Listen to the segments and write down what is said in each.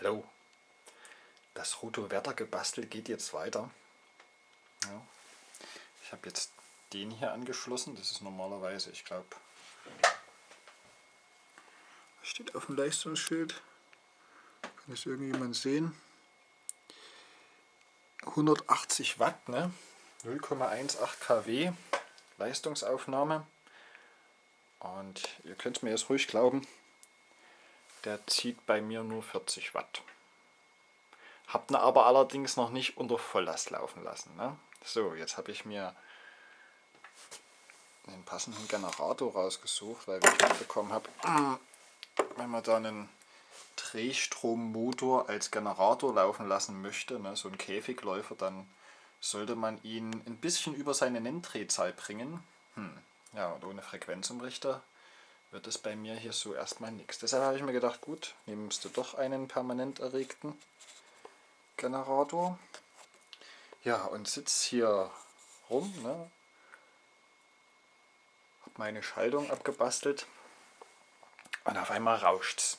Hallo. Das Rotowerter gebastel geht jetzt weiter. Ja. Ich habe jetzt den hier angeschlossen. Das ist normalerweise, ich glaube, steht auf dem Leistungsschild. Kann das irgendjemand sehen? 180 Watt, ne? 0,18 kW Leistungsaufnahme. Und ihr könnt mir jetzt ruhig glauben, der zieht bei mir nur 40 Watt. Habt ihn aber allerdings noch nicht unter Volllast laufen lassen. Ne? So, jetzt habe ich mir den passenden Generator rausgesucht, weil ich mitbekommen habe, wenn man da einen Drehstrommotor als Generator laufen lassen möchte, ne, so ein Käfigläufer, dann sollte man ihn ein bisschen über seine Nenndrehzahl bringen. Hm. Ja, und ohne Frequenzumrichter wird es bei mir hier so erstmal nichts. Deshalb habe ich mir gedacht, gut, nimmst du doch einen permanent erregten Generator. Ja, und sitze hier rum, ne? Hab meine Schaltung abgebastelt und auf einmal rauscht es.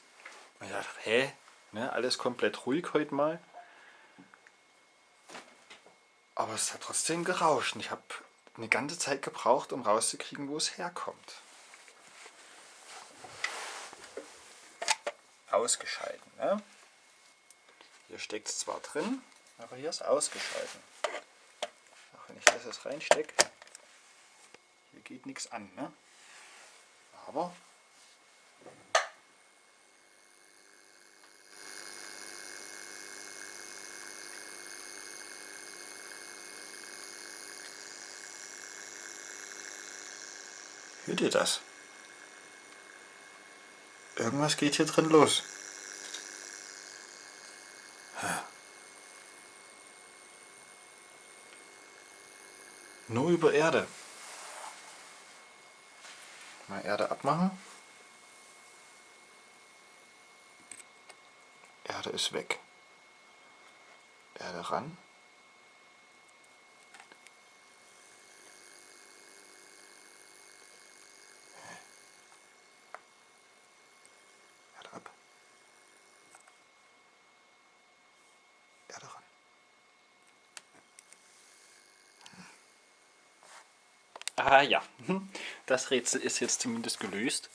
Und ich dachte, hä? Ne, alles komplett ruhig heute mal. Aber es hat trotzdem gerauscht und ich habe eine ganze Zeit gebraucht, um rauszukriegen, wo es herkommt. Ausgeschalten. Ne? Hier steckt es zwar drin, aber hier ist ausgeschalten. Auch wenn ich das jetzt reinstecke, hier geht nichts an. Ne? Aber Hört ihr das? Irgendwas geht hier drin los. Nur über Erde. Mal Erde abmachen. Erde ist weg. Erde ran. Ah ja, das Rätsel ist jetzt zumindest gelöst.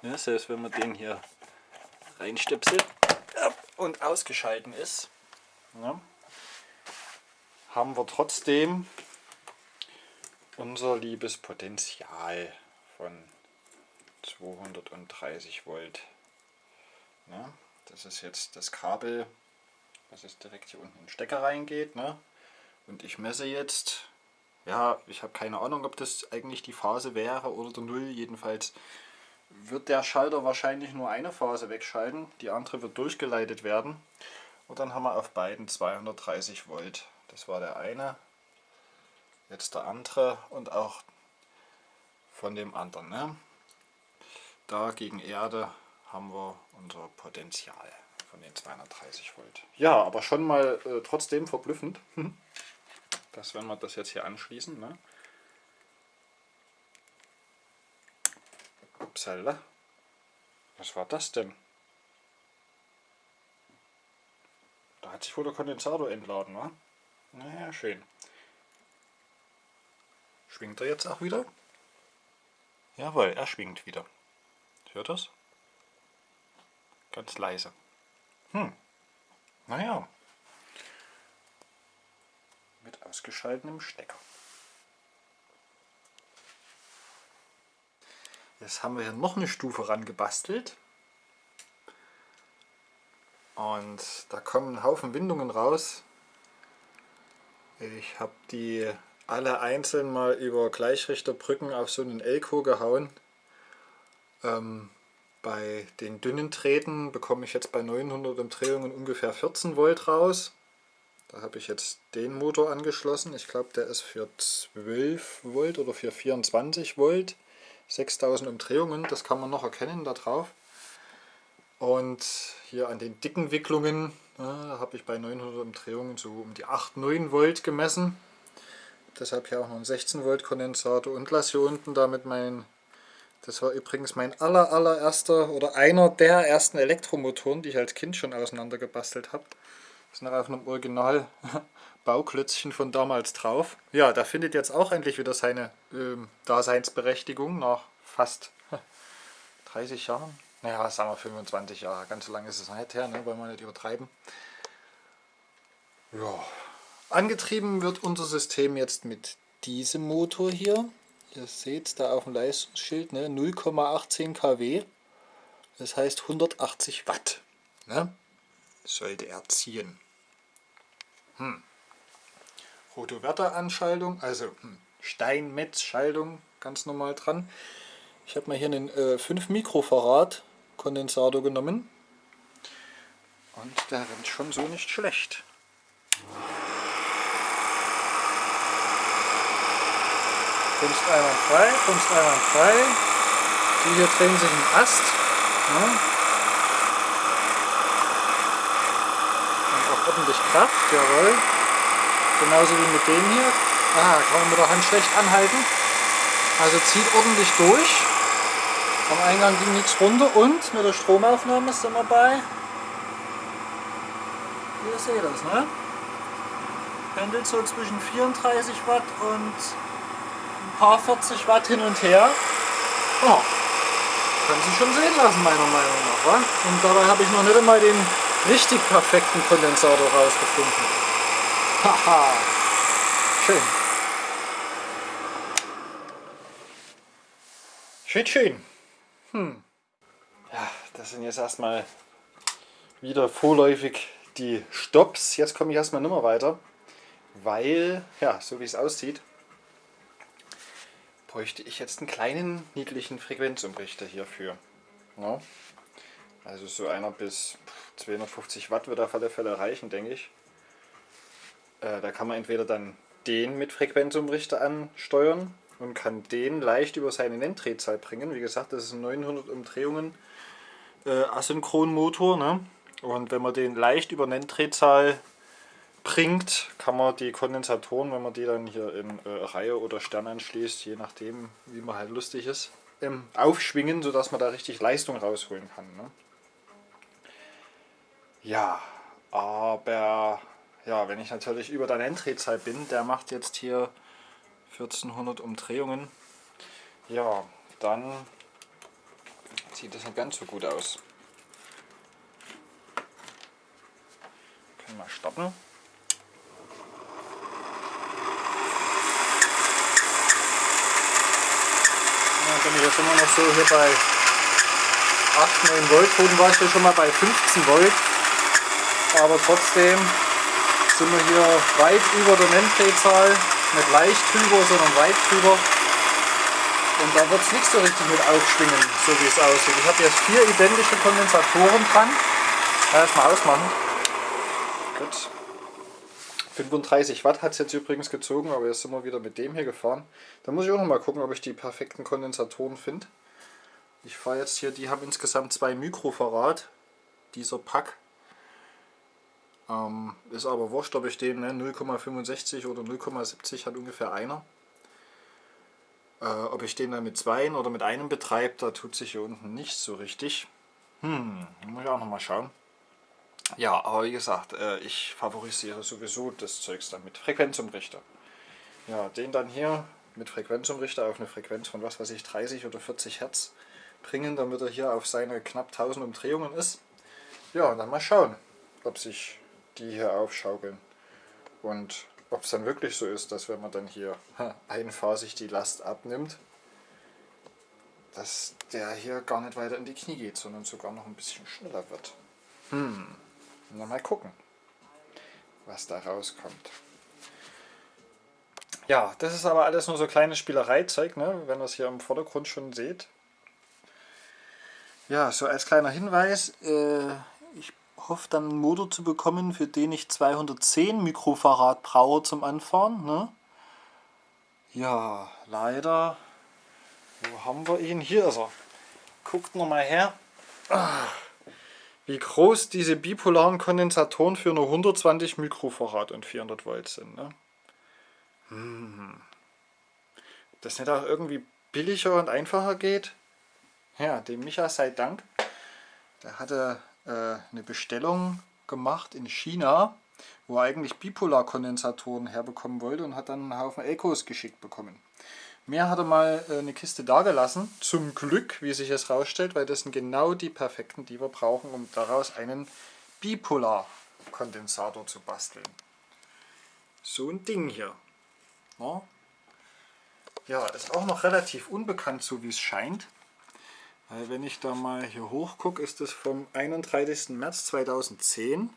Ja, selbst wenn man den hier reinstöpselt und ausgeschalten ist, ja, haben wir trotzdem unser liebes Potenzial von 230 Volt. Ja, das ist jetzt das Kabel, was jetzt direkt hier unten in den Stecker reingeht. Ne? Und ich messe jetzt ja, ich habe keine Ahnung, ob das eigentlich die Phase wäre oder der Null. Jedenfalls wird der Schalter wahrscheinlich nur eine Phase wegschalten, die andere wird durchgeleitet werden. Und dann haben wir auf beiden 230 Volt. Das war der eine, jetzt der andere und auch von dem anderen. Ne? Da gegen Erde haben wir unser Potenzial von den 230 Volt. Ja, aber schon mal äh, trotzdem verblüffend. Dass wenn wir das jetzt hier anschließen, ne? Upsala. Was war das denn? Da hat sich wohl der Kondensator entladen, wa? Naja, schön. Schwingt er jetzt auch wieder? Jawohl, er schwingt wieder. Hört das? Ganz leise. Hm. Naja, mit ausgeschaltetem Stecker. Jetzt haben wir hier noch eine Stufe ran gebastelt. Und da kommen ein Haufen Windungen raus. Ich habe die alle einzeln mal über Gleichrichterbrücken auf so einen Elko gehauen. Ähm, bei den dünnen Drähten bekomme ich jetzt bei 900 Umdrehungen ungefähr 14 Volt raus. Da habe ich jetzt den Motor angeschlossen. Ich glaube, der ist für 12 Volt oder für 24 Volt. 6000 Umdrehungen, das kann man noch erkennen da drauf. Und hier an den dicken Wicklungen, da habe ich bei 900 Umdrehungen so um die 8, 9 Volt gemessen. Deshalb hier auch noch ein 16 Volt Kondensator und lasse hier unten damit mein Das war übrigens mein aller allererster oder einer der ersten Elektromotoren, die ich als Kind schon auseinandergebastelt habe. Ist noch auf einem Original Bauklötzchen von damals drauf. Ja, der findet jetzt auch endlich wieder seine ähm, Daseinsberechtigung nach fast 30 Jahren. Naja, sagen wir 25 Jahre. Ganz so lange ist es nicht her, ne? wollen wir nicht übertreiben. Ja. Angetrieben wird unser System jetzt mit diesem Motor hier. Ihr seht da auf dem Leistungsschild ne? 0,18 kW. Das heißt 180 Watt. Ne? Sollte er ziehen. Hm. Rotoverter-Anschaltung, also hm, Steinmetz-Schaltung ganz normal dran. Ich habe mal hier einen äh, 5 Mikrofarad Kondensator genommen und der rennt schon so nicht schlecht. Einmal frei, einmal frei. Die hier drehen sich im Ast. Ja. Und auch ordentlich Kraft, jawohl. Genauso wie mit dem hier. Ah, kann man mit der Hand schlecht anhalten. Also zieht ordentlich durch. Am Eingang ging nichts runter und mit der Stromaufnahme sind wir bei. Ihr seht das, ne? Pendelt so zwischen 34 Watt und ein paar 40 Watt hin und her. Oh, kann sich schon sehen lassen, meiner Meinung nach. Wa? Und dabei habe ich noch nicht einmal den richtig perfekten Kondensator rausgefunden. Haha, schön. Schön, schön. Hm. Ja, das sind jetzt erstmal wieder vorläufig die Stops. Jetzt komme ich erstmal nicht mehr weiter, weil, ja, so wie es aussieht, bräuchte ich jetzt einen kleinen, niedlichen Frequenzumrichter hierfür. Ja. Also so einer bis 250 Watt wird auf alle Fälle reichen, denke ich. Äh, da kann man entweder dann den mit Frequenzumrichter ansteuern und kann den leicht über seine Nenndrehzahl bringen. Wie gesagt, das ist ein 900 Umdrehungen äh, Asynchronmotor. Ne? Und wenn man den leicht über Nenndrehzahl bringt, kann man die Kondensatoren, wenn man die dann hier in äh, Reihe oder Stern anschließt, je nachdem wie man halt lustig ist, ähm, aufschwingen, sodass man da richtig Leistung rausholen kann. Ne? Ja, aber ja, wenn ich natürlich über der Nenndrehzahl bin, der macht jetzt hier 1400 Umdrehungen, ja, dann sieht das nicht ganz so gut aus. Können wir. Dann bin ich jetzt immer noch so hier bei 8, 9 Volt. Vorhin war ich ja schon mal bei 15 Volt. Aber trotzdem sind wir hier weit über der Nenndrehzahl. Nicht leicht drüber, sondern weit drüber. Und da wird es nicht so richtig mit aufschwingen, so wie es aussieht. Ich habe jetzt vier identische Kondensatoren dran. Erstmal ausmachen. Gut. 35 Watt hat es jetzt übrigens gezogen, aber jetzt sind wir wieder mit dem hier gefahren. Da muss ich auch noch mal gucken, ob ich die perfekten Kondensatoren finde. Ich fahre jetzt hier, die haben insgesamt 2 Mikrofarad, dieser Pack. Ähm, ist aber wurscht, ob ich den ne, 0,65 oder 0,70 hat ungefähr einer. Äh, ob ich den dann mit zwei oder mit einem betreibe, da tut sich hier unten nicht so richtig. Hm, muss ich auch noch mal schauen. Ja, aber wie gesagt, äh, ich favorisiere sowieso das Zeugs dann mit Frequenzumrichter. Ja, den dann hier mit Frequenzumrichter auf eine Frequenz von was weiß ich 30 oder 40 Hertz bringen, damit er hier auf seine knapp 1000 Umdrehungen ist. Ja, und dann mal schauen, ob sich die hier aufschaukeln. Und ob es dann wirklich so ist, dass wenn man dann hier einphasig die Last abnimmt, dass der hier gar nicht weiter in die Knie geht, sondern sogar noch ein bisschen schneller wird. Hm, na mal gucken, was da rauskommt. Ja, das ist aber alles nur so kleine Spielereizeug, ne? wenn ihr es hier im Vordergrund schon seht. Ja, so als kleiner Hinweis, äh, hoffe dann einen Motor zu bekommen, für den ich 210 Mikrofarad brauche zum Anfahren. Ne? Ja, leider, wo haben wir ihn? Hier ist er. Guckt nochmal her, wie groß diese bipolaren Kondensatoren für nur 120 Mikrofarad und 400 Volt sind. Ne? Hm. Das nicht auch irgendwie billiger und einfacher geht? Ja, dem Micha sei Dank. Der hatte eine Bestellung gemacht in China, wo er eigentlich Bipolarkondensatoren herbekommen wollte und hat dann einen Haufen Ecos geschickt bekommen. Mir hat er mal äh, eine Kiste dagelassen, zum Glück, wie sich es rausstellt, weil das sind genau die perfekten, die wir brauchen, um daraus einen Bipolarkondensator zu basteln. So ein Ding hier. Ja, ja ist auch noch relativ unbekannt, so wie es scheint. Wenn ich da mal hier hoch gucke, ist das vom 31. März 2010.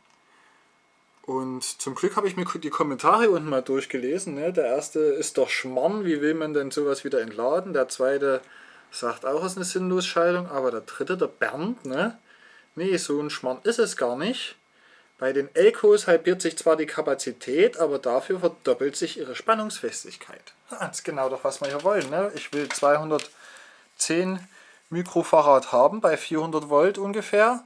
Und zum Glück habe ich mir die Kommentare unten mal durchgelesen. Ne? Der erste ist doch Schmarrn, wie will man denn sowas wieder entladen? Der zweite sagt auch, es ist eine Sinnlosschaltung. Aber der dritte, der Bernd, ne? nee, so ein Schmarrn ist es gar nicht. Bei den Elkos halbiert sich zwar die Kapazität, aber dafür verdoppelt sich ihre Spannungsfestigkeit. Das ist genau doch, was wir hier wollen. Ne? Ich will 210 Mikrofarad haben bei 400 Volt ungefähr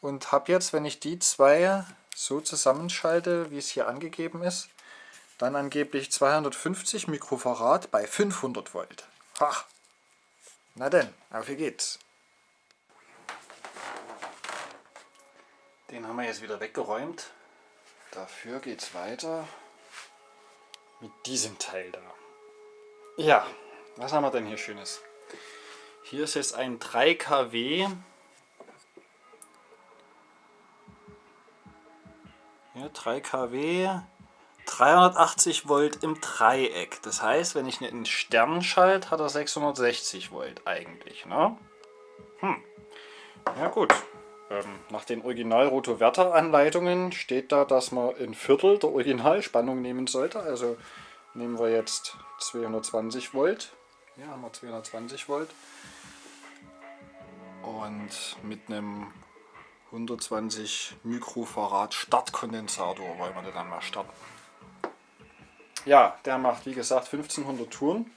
und habe jetzt, wenn ich die zwei so zusammenschalte, wie es hier angegeben ist, dann angeblich 250 Mikrofarad bei 500 Volt. Ha. Na denn, auf wie geht's. Den haben wir jetzt wieder weggeräumt. Dafür geht's weiter mit diesem Teil da. Ja, was haben wir denn hier Schönes? Hier ist jetzt ein 3 kW Ja, 3 kW, 380 Volt im Dreieck. Das heißt, wenn ich einen Stern schalte, hat er 660 Volt eigentlich. Ne? Hm. Ja gut. Ähm, nach den Original-Rotoverter-Anleitungen steht da, dass man ein Viertel der Originalspannung nehmen sollte. Also nehmen wir jetzt 220 Volt. Hier haben wir 220 Volt. Und mit einem 120 Mikrofarad Startkondensator wollen wir dann mal starten. Ja, der macht wie gesagt 1500 Touren.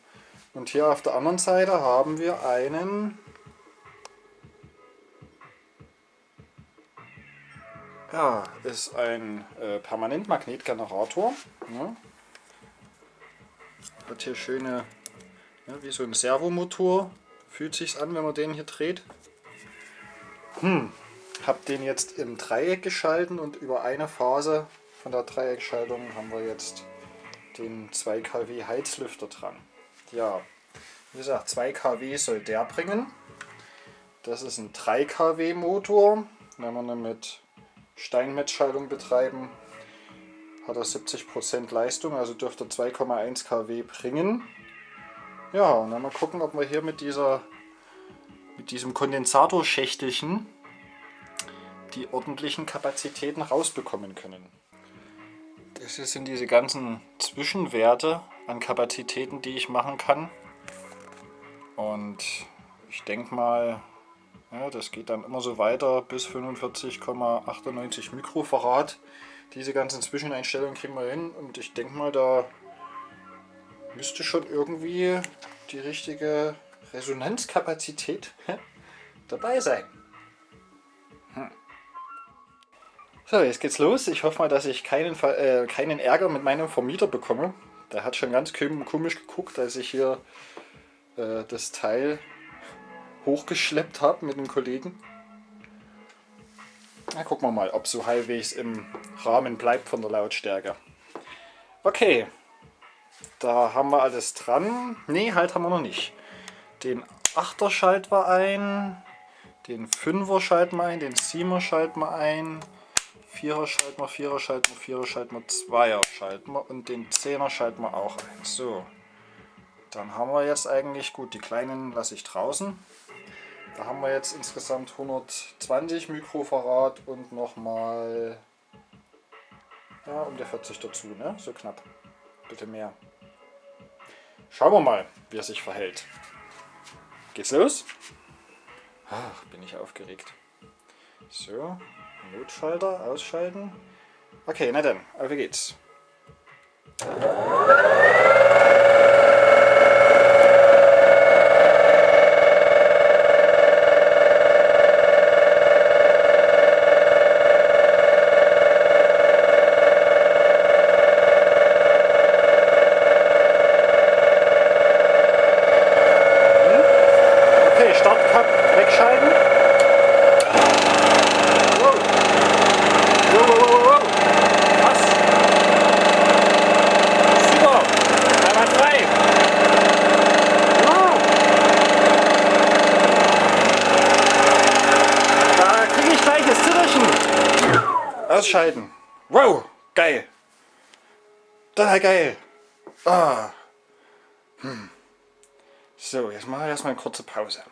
Und hier auf der anderen Seite haben wir einen ja, ist ein äh, Permanentmagnetgenerator. Ja. Hat hier schöne, ja, wie so ein Servomotor, fühlt sich an, wenn man den hier dreht. Hm, habe den jetzt im Dreieck geschalten und über eine Phase von der Dreieckschaltung haben wir jetzt den 2 kW Heizlüfter dran. Ja, wie gesagt, 2 kW soll der bringen. Das ist ein 3 kW Motor. Wenn wir ihn mit Steinmetzschaltung betreiben, hat er 70% Leistung, also dürfte 2,1 kW bringen. Ja, und dann mal gucken, ob wir hier mit dieser mit diesem Kondensatorschächtelchen die ordentlichen Kapazitäten rausbekommen können. Das sind diese ganzen Zwischenwerte an Kapazitäten, die ich machen kann. Und ich denke mal, ja, das geht dann immer so weiter bis 45,98 Mikrofarad. Diese ganzen Zwischeneinstellungen kriegen wir hin und ich denke mal, da müsste schon irgendwie die richtige Resonanzkapazität dabei sein. So, jetzt geht's los. Ich hoffe mal, dass ich keinen, äh, keinen Ärger mit meinem Vermieter bekomme. Der hat schon ganz komisch geguckt, als ich hier äh, das Teil hochgeschleppt habe mit einem Kollegen. Na, gucken wir mal, ob so halbwegs im Rahmen bleibt von der Lautstärke. Okay, da haben wir alles dran. Ne, halt haben wir noch nicht. Den 8er schalten wir ein, den 5er schalten wir ein, den 7er schalten wir ein, Vierer schalten wir, Vierer schalten wir, Vierer schalten wir, Zweier schalten wir und den Zehner schalten wir auch ein. So, dann haben wir jetzt eigentlich, gut, die kleinen lasse ich draußen. Da haben wir jetzt insgesamt 120 Mikrofarad und nochmal ja, um die 40 dazu, ne? so knapp. Bitte mehr. Schauen wir mal, wie er sich verhält. Geht's los? Ach, bin ich aufgeregt. So, Notschalter ausschalten. Okay, na dann, auf geht's. Hm? Okay, Start Ausschalten. Wow, geil. Total geil. Ah. Hm. So, jetzt mache ich erstmal eine kurze Pause.